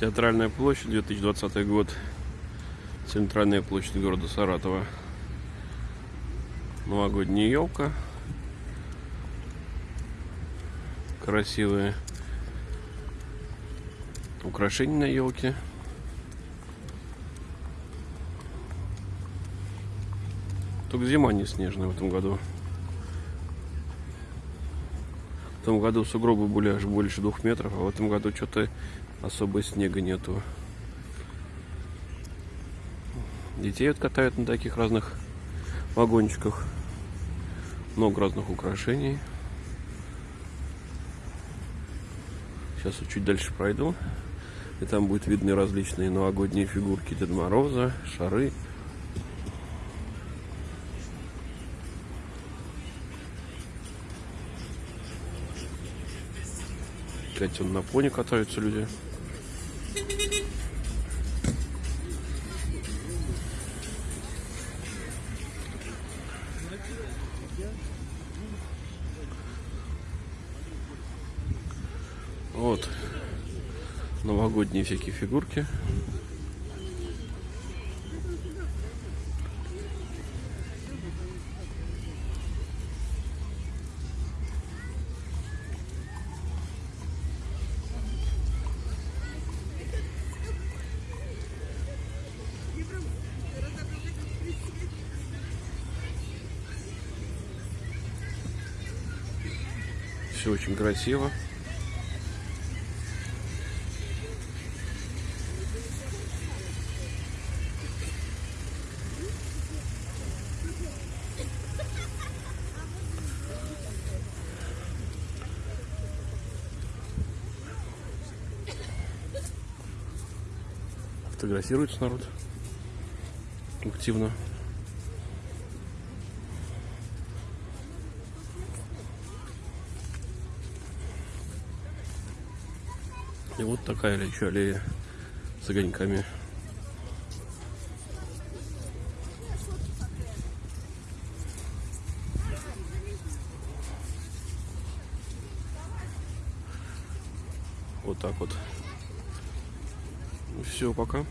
Театральная площадь, 2020 год. Центральная площадь города Саратова. Новогодняя елка. Красивые украшения на елке. Только зима не снежная в этом году. Том году сугробы были аж больше двух метров, а в этом году что-то особо снега нету. Детей вот катают на таких разных вагончиках. Много разных украшений. Сейчас вот чуть дальше пройду. И там будут видны различные новогодние фигурки Деда Мороза, шары. Опять он на пони катаются люди. Вот новогодние всякие фигурки. Все очень красиво. Фотографируется народ активно. И вот такая еще аллея с огоньками. Вот так вот. Все, пока.